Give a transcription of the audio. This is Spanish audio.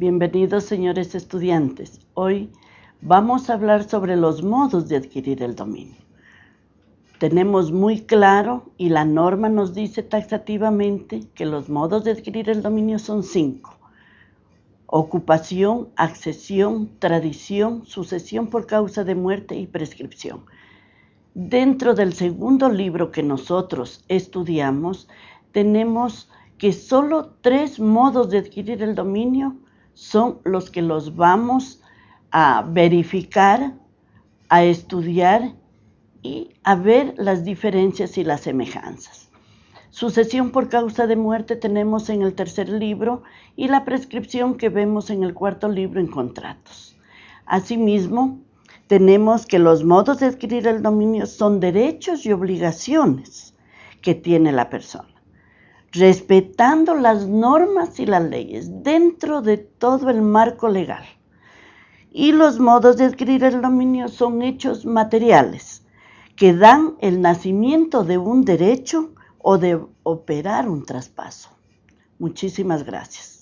Bienvenidos señores estudiantes. Hoy vamos a hablar sobre los modos de adquirir el dominio. Tenemos muy claro y la norma nos dice taxativamente que los modos de adquirir el dominio son cinco. Ocupación, accesión, tradición, sucesión por causa de muerte y prescripción. Dentro del segundo libro que nosotros estudiamos, tenemos que solo tres modos de adquirir el dominio son los que los vamos a verificar, a estudiar y a ver las diferencias y las semejanzas. Sucesión por causa de muerte tenemos en el tercer libro y la prescripción que vemos en el cuarto libro en contratos. Asimismo, tenemos que los modos de adquirir el dominio son derechos y obligaciones que tiene la persona respetando las normas y las leyes dentro de todo el marco legal. Y los modos de adquirir el dominio son hechos materiales que dan el nacimiento de un derecho o de operar un traspaso. Muchísimas gracias.